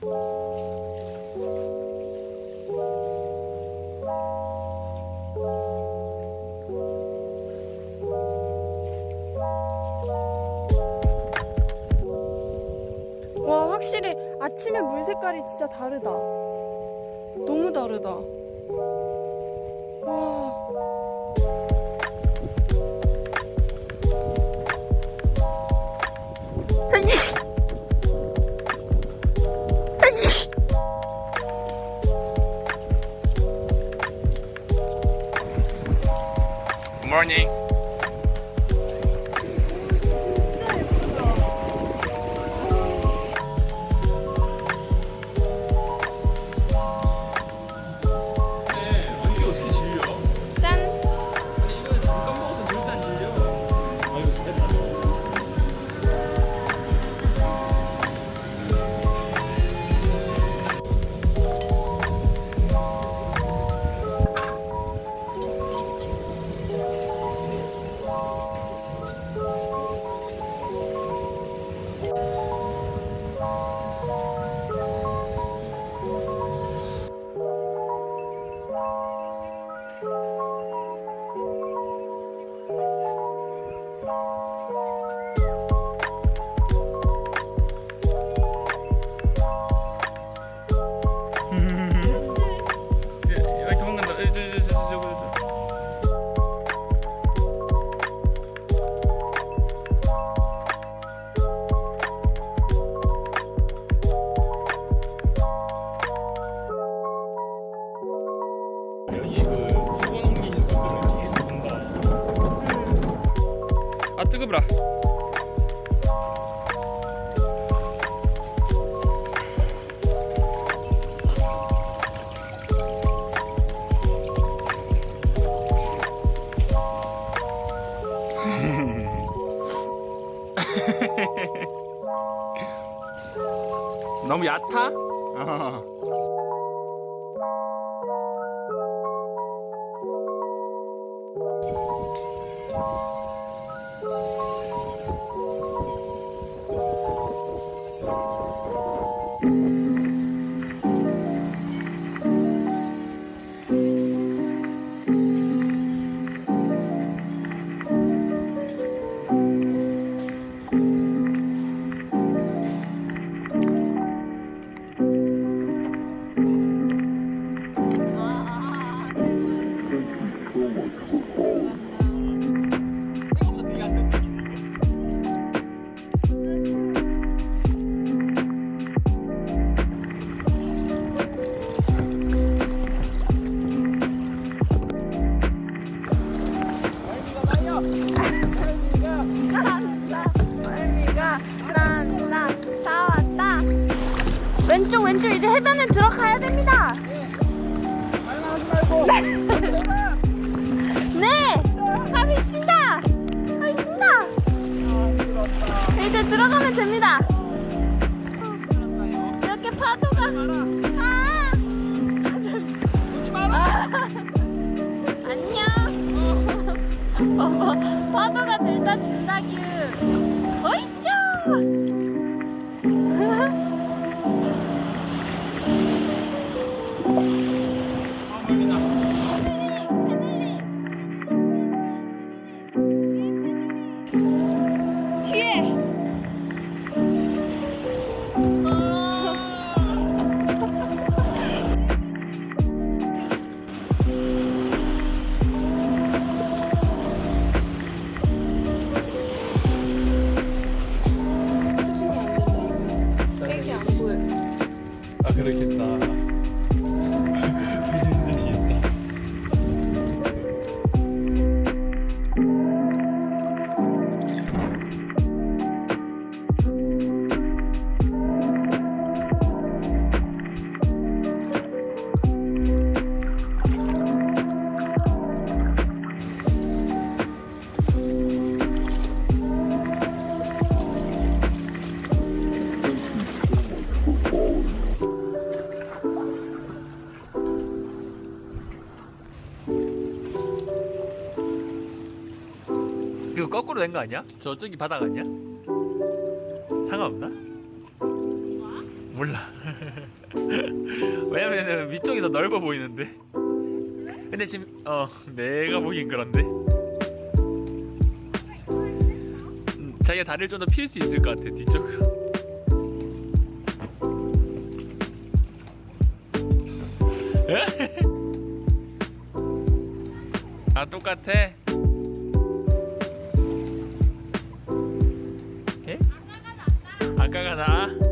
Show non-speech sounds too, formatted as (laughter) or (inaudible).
와 확실히 아침에 물 색깔이 진짜 다르다. 너무 다르다. 와 뜨거워라. (laughs) 너무 얕아? 왼쪽 왼쪽 이제 해변에 들어가야 됩니다. (laughs) 네 가고 있습니다. 가고 있습니다. 이제 들어가면 됩니다. 이렇게 파도가 아, 아. 안녕. (laughs) 파도가 들다 진다 규 어이 그렇겠다. 그거 거꾸로 된 거 아니야? 저쪽이 바닥 아니야? 상관없나? 몰라. (laughs) 왜냐면은 위쪽이 더 넓어 보이는데. 근데 지금 어 내가 보기엔 그런데. 음, 자기가 다리를 좀더필수 있을 것 같아 뒤쪽으로. (laughs) (laughs) 아 똑같아. 감.